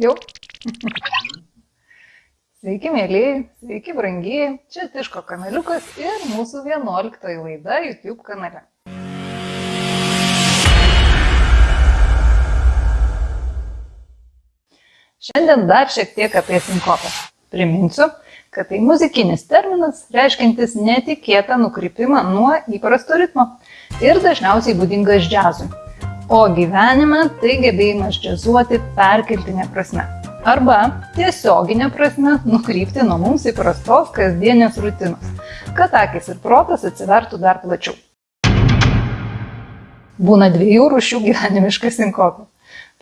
Jau? Sveiki, mėlyjei, sveiki, brangieji, čia Tiško kanaliukas ir mūsų 11 laida YouTube kanale. Šiandien dar šiek tiek apie sinkopą. Priminsiu, kad tai muzikinis terminas, reiškintis netikėtą nukrypimą nuo įprasto ritmo ir dažniausiai būdingas džiazui. O gyvenime tai gebėjimas džiazuoti perkeltinė prasme. Arba tiesioginė prasme nukrypti nuo mums įprastos kasdienės rutinos, kad akis ir protas atsivertų dar plačiau. Būna dviejų rūšių gyvenimiška sinkopė.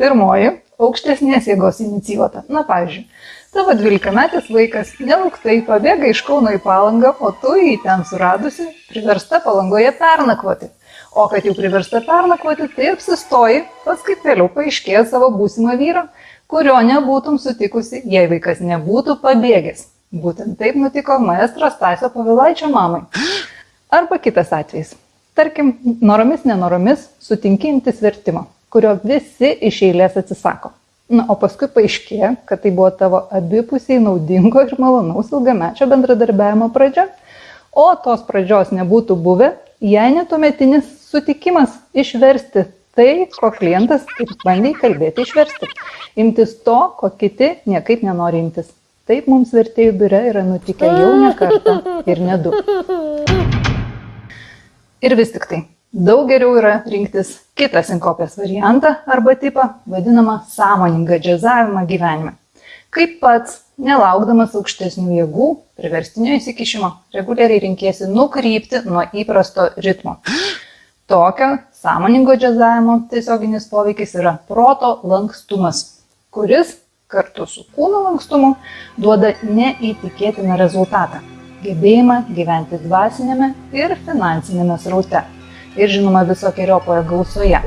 Pirmoji - aukštesnės jėgos inicijuota. Na, pavyzdžiui, tavo 12-metis vaikas nelauktai pabėga iš Kauno į Palangą, o tu jį ten suradusi, priversta Palangoje pernakvoti. O kad jau priversta pernakvoti, tai apsistoji, paskui vėliau paaiškėjo savo būsimą vyrą, kurio nebūtum sutikusi, jei vaikas nebūtų pabėgęs. Būtent taip nutiko maestro Stasio Pavilaičio mamai. Arba kitas atvejis. Tarkim, noromis nenoromis sutinkintis vertimo kurio visi iš eilės atsisako. Na, o paskui paaiškėjo, kad tai buvo tavo abipusiai naudingo ir malonaus ilgamečio bendradarbiavimo pradžia, o tos pradžios nebūtų buvę, jei netumetinis sutikimas išversti tai, ko klientas ir bandė kalbėti išversti. Imtis to, ko kiti niekaip nenori imtis. Taip mums vertėjų biure yra nutikę jau ne kartą ir ne du. Ir vis tik tai, Daug geriau yra rinktis kitą sinkopės variantą arba tipą, vadinamą sąmoningą džiazavimą gyvenime. Kaip pats, nelaukdamas aukštesnių jėgų, priverstinio įsikišimo, reguliariai rinkėsi nukrypti nuo įprasto ritmo. Tokio sąmoningo džiazavimo tiesioginis poveikis yra proto lankstumas, kuris kartu su kūno lankstumu duoda neįtikėtiną rezultatą - gebėjimą gyventi dvasinėme ir finansinėme sraute ir žinoma visokiojopoje gausoje.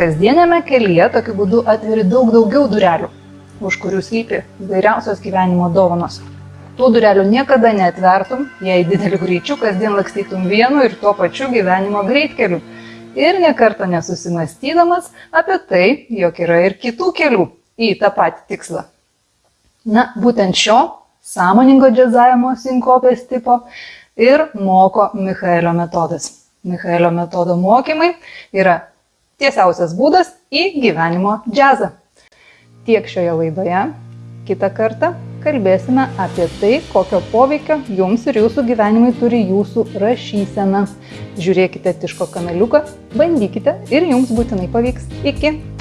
Kasdienėme kelyje tokiu būdu atveri daug daugiau durelių, už kurių slypi įvairiausios gyvenimo dovanos. Tų durelių niekada neatvertum, jei dideliu greičiu kasdien lakstytum vienu ir tuo pačiu gyvenimo greitkeliu. Ir nekarto nesusimastydamas apie tai, jog yra ir kitų kelių į tą patį tikslą. Na, būtent šio sąmoningo džiazavimo sinkopės tipo ir moko Michaelio metodas. Michaelio metodo mokymai yra tiesiausias būdas į gyvenimo džiazą. Tiek šioje laidoje. Kita kartą kalbėsime apie tai, kokio poveikio jums ir jūsų gyvenimai turi jūsų rašysena. Žiūrėkite Tiško kanaliuką, bandykite ir jums būtinai pavyks. Iki.